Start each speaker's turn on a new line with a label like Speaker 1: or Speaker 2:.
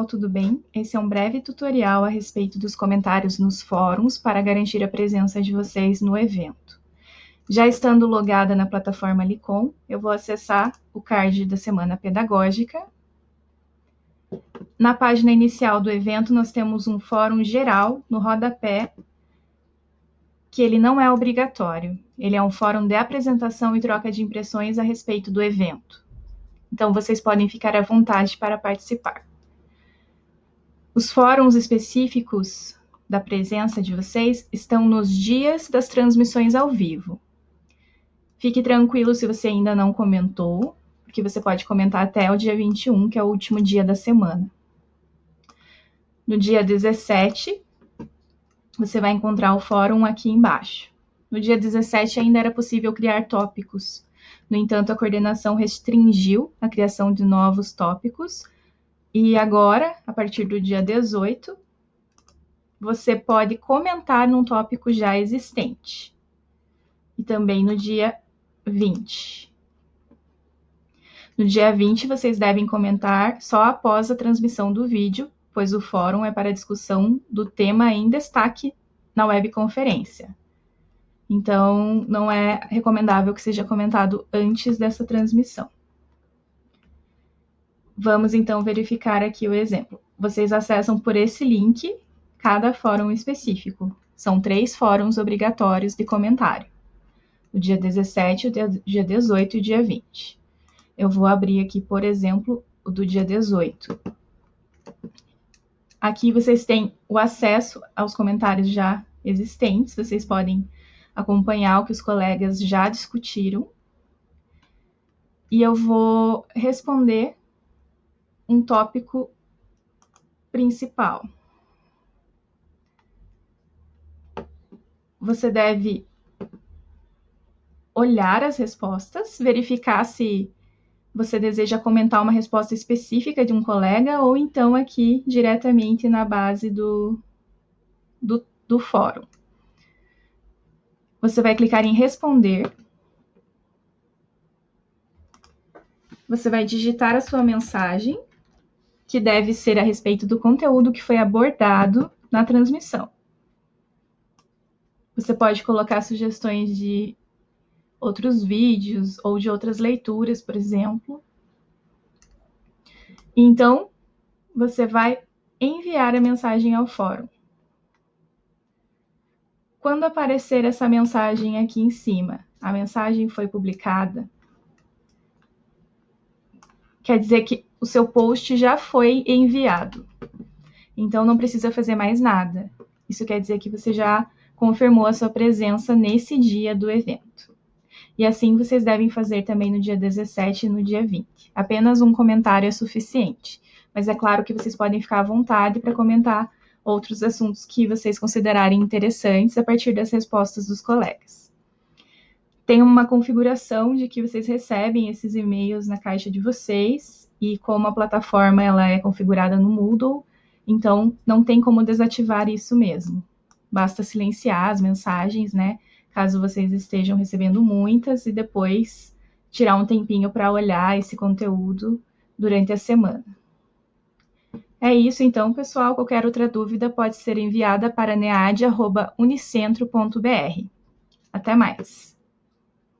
Speaker 1: pessoal, tudo bem? Esse é um breve tutorial a respeito dos comentários nos fóruns para garantir a presença de vocês no evento. Já estando logada na plataforma Licom, eu vou acessar o card da semana pedagógica. Na página inicial do evento, nós temos um fórum geral no rodapé, que ele não é obrigatório. Ele é um fórum de apresentação e troca de impressões a respeito do evento. Então, vocês podem ficar à vontade para participar. Os fóruns específicos da presença de vocês estão nos dias das transmissões ao vivo. Fique tranquilo se você ainda não comentou, porque você pode comentar até o dia 21, que é o último dia da semana. No dia 17, você vai encontrar o fórum aqui embaixo. No dia 17 ainda era possível criar tópicos no entanto, a coordenação restringiu a criação de novos tópicos e agora, a partir do dia 18, você pode comentar num tópico já existente. E também no dia 20. No dia 20, vocês devem comentar só após a transmissão do vídeo, pois o fórum é para discussão do tema em destaque na webconferência. Então, não é recomendável que seja comentado antes dessa transmissão. Vamos então verificar aqui o exemplo. Vocês acessam por esse link cada fórum específico. São três fóruns obrigatórios de comentário. O dia 17, o dia 18 e o dia 20. Eu vou abrir aqui, por exemplo, o do dia 18. Aqui vocês têm o acesso aos comentários já existentes, vocês podem acompanhar o que os colegas já discutiram. E eu vou responder um tópico principal. Você deve olhar as respostas, verificar se você deseja comentar uma resposta específica de um colega ou então aqui diretamente na base do, do, do fórum. Você vai clicar em responder. Você vai digitar a sua mensagem, que deve ser a respeito do conteúdo que foi abordado na transmissão. Você pode colocar sugestões de outros vídeos ou de outras leituras, por exemplo. Então, você vai enviar a mensagem ao fórum. Quando aparecer essa mensagem aqui em cima, a mensagem foi publicada, quer dizer que o seu post já foi enviado. Então não precisa fazer mais nada. Isso quer dizer que você já confirmou a sua presença nesse dia do evento. E assim vocês devem fazer também no dia 17 e no dia 20. Apenas um comentário é suficiente. Mas é claro que vocês podem ficar à vontade para comentar outros assuntos que vocês considerarem interessantes a partir das respostas dos colegas. Tem uma configuração de que vocês recebem esses e-mails na caixa de vocês e como a plataforma ela é configurada no Moodle, então não tem como desativar isso mesmo. Basta silenciar as mensagens, né? Caso vocês estejam recebendo muitas e depois tirar um tempinho para olhar esse conteúdo durante a semana. É isso então, pessoal. Qualquer outra dúvida pode ser enviada para nead.unicentro.br. Até mais!